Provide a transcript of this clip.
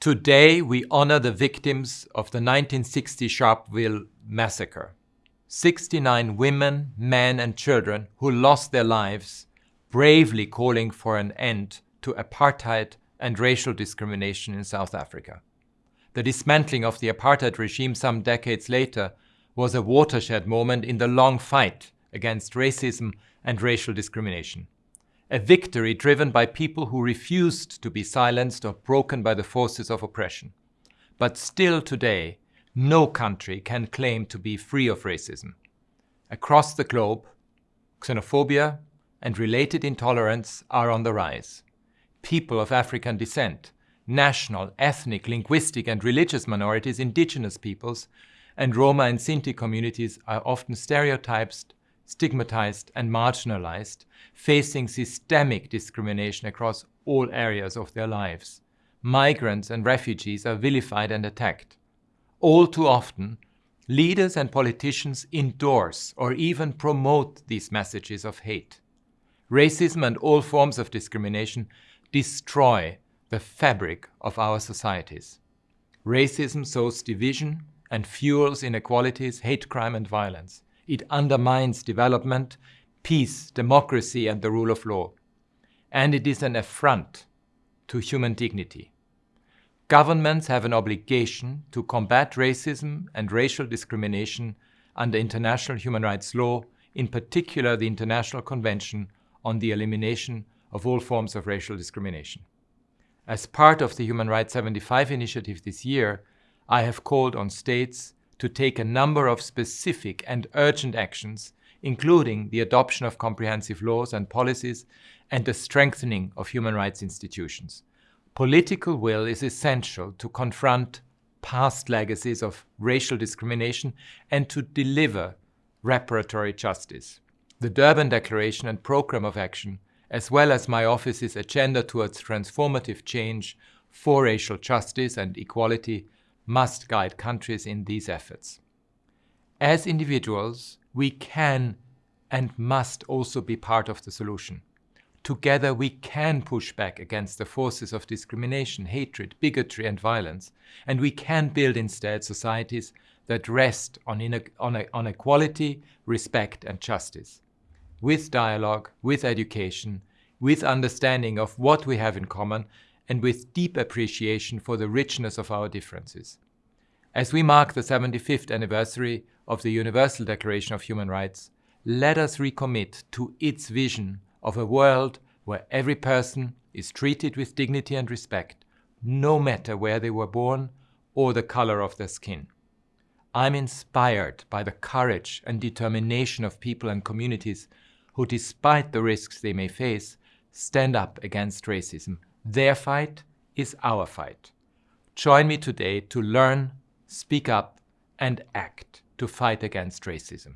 Today, we honor the victims of the 1960 Sharpeville massacre. 69 women, men, and children who lost their lives bravely calling for an end to apartheid and racial discrimination in South Africa. The dismantling of the apartheid regime some decades later was a watershed moment in the long fight against racism and racial discrimination a victory driven by people who refused to be silenced or broken by the forces of oppression. But still today, no country can claim to be free of racism. Across the globe, xenophobia and related intolerance are on the rise. People of African descent, national, ethnic, linguistic and religious minorities, indigenous peoples, and Roma and Sinti communities are often stereotyped stigmatized and marginalized, facing systemic discrimination across all areas of their lives. Migrants and refugees are vilified and attacked. All too often, leaders and politicians endorse or even promote these messages of hate. Racism and all forms of discrimination destroy the fabric of our societies. Racism sows division and fuels inequalities, hate crime and violence. It undermines development, peace, democracy, and the rule of law. And it is an affront to human dignity. Governments have an obligation to combat racism and racial discrimination under international human rights law, in particular the International Convention on the Elimination of All Forms of Racial Discrimination. As part of the Human Rights 75 initiative this year, I have called on states to take a number of specific and urgent actions, including the adoption of comprehensive laws and policies and the strengthening of human rights institutions. Political will is essential to confront past legacies of racial discrimination and to deliver reparatory justice. The Durban Declaration and Programme of Action, as well as my office's agenda towards transformative change for racial justice and equality, must guide countries in these efforts. As individuals, we can and must also be part of the solution. Together we can push back against the forces of discrimination, hatred, bigotry and violence, and we can build instead societies that rest on, on, on equality, respect and justice. With dialogue, with education, with understanding of what we have in common and with deep appreciation for the richness of our differences. As we mark the 75th anniversary of the Universal Declaration of Human Rights, let us recommit to its vision of a world where every person is treated with dignity and respect, no matter where they were born or the color of their skin. I'm inspired by the courage and determination of people and communities who, despite the risks they may face, stand up against racism their fight is our fight. Join me today to learn, speak up, and act to fight against racism.